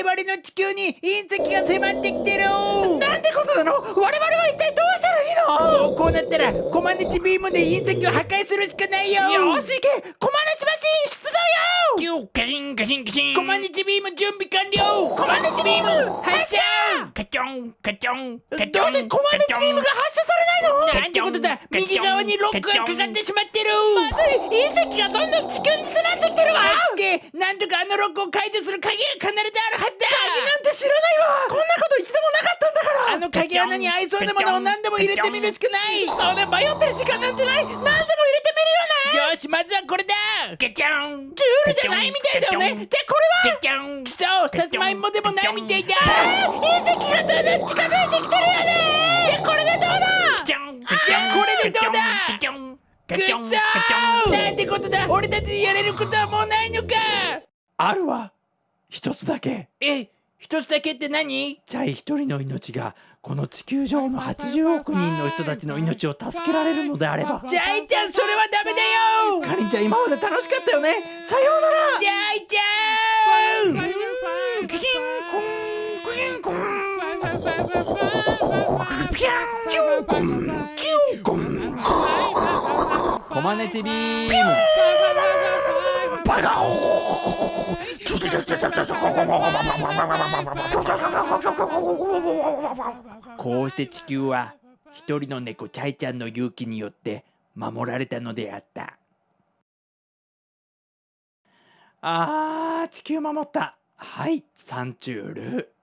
我々の地球に隕石が迫ってきてる。なんてことなの？我々は一体どうしたらいいの？こうなったらコマネチビームで隕石を破壊するしかないよ。よし行け！コマネチマシン出動よキューカチンカチンカチン。コマネチビーム準備完了コマネチビーム。発射。カチョンカチョン。カチョンどうせコマネチビームが発射されないの？なんてことだ。右側にロックがかかってしまってる。まずい隕石がどんどん地球に迫ってきてるわ。助けなんとかあのロックを解除する鍵が必ずあるはずだ。鍵なんて知らないわ。こんなこと一度もなかったんだから。あの鍵穴に合いそうなものを何でも入れてみるしかない。それ迷ってる時間なんてない。何でもしまずはこれだ。カチョン。ジュールじゃないみたいだよね。じゃあこれは？カチョン。くそさつまいもでもないみたいだ隕石がどんどん近づいてきてるよね。じゃあこれでどうだ？じゃあこれでどうだ？なんてことだ？俺たちにやれることはもうないのか。あるわ。一つだけ。え一つだけって何？チャイ一人の命がこの地球上の80億人の人たちの命を助けられるのであれば。ジャイちゃんそれはダメだよ。かりんちゃん今まで楽しかったよね。さようなら。ジャイちゃんキキンコンキンコンコマネチビームこうして地球は一人の猫チャイちゃんの勇気によって守られたのであった。あー地球守った。はいサンチュール。